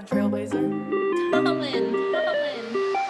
on, Trailblazer. Colin, Colin.